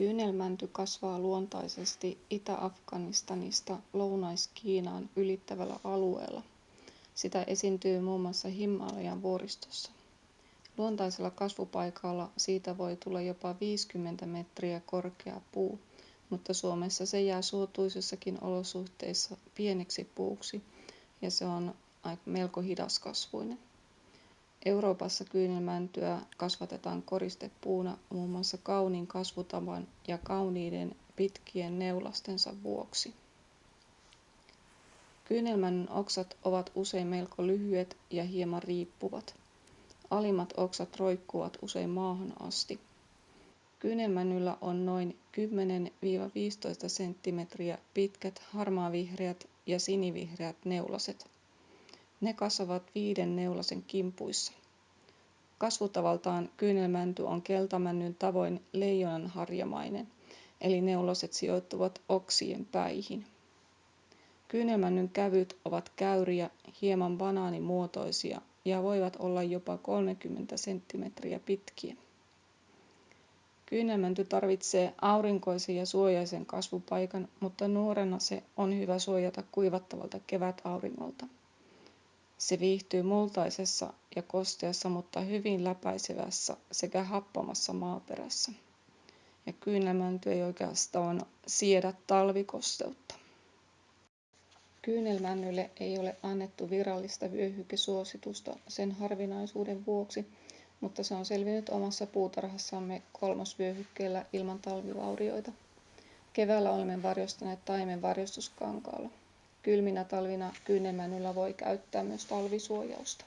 kyynelmänty kasvaa luontaisesti itä-afganistanista lounais-kiinaan ylittävällä alueella. Sitä esiintyy muun muassa himalajan vuoristossa. Luontaisella kasvupaikalla siitä voi tulla jopa 50 metriä korkea puu mutta suomessa se jää suotuisissakin olosuhteissa pieneksi puuksi ja se on melko hidaskasvuinen Euroopassa kyynelmäntyä kasvatetaan koristepuuna muun muassa kauniin kasvutavan ja kauniiden pitkien neulastensa vuoksi. Kyynelmännyn oksat ovat usein melko lyhyet ja hieman riippuvat. Alimmat oksat roikkuvat usein maahan asti. Kyynelmännyllä on noin 10-15 cm pitkät harmaavihreät ja sinivihreät neulaset. Ne kasvavat viiden neulasen kimpuissa. Kasvutavaltaan kyynelmänty on keltamännyn tavoin leijonanharjamainen, eli neulaset sijoittuvat oksien päihin. Kyynelmännyn kävyt ovat käyriä, hieman banaanimuotoisia ja voivat olla jopa 30 cm pitkiä. Kyynelmänty tarvitsee aurinkoisen ja suojaisen kasvupaikan, mutta nuorena se on hyvä suojata kuivattavalta kevätauringolta. Se viihtyy multaisessa ja kosteassa, mutta hyvin läpäisevässä sekä happamassa maaperässä. Ja kyynelmänty ei oikeastaan siedä talvikosteutta. Kyynelmännylle ei ole annettu virallista vyöhykesuositusta sen harvinaisuuden vuoksi, mutta se on selvinnyt omassa puutarhassamme kolmosvyöhykkeellä ilman talvivaurioita. Keväällä olemme varjostaneet taimen varjostuskankaalla. Kylminä talvina kyynelmännyllä voi käyttää myös talvisuojausta.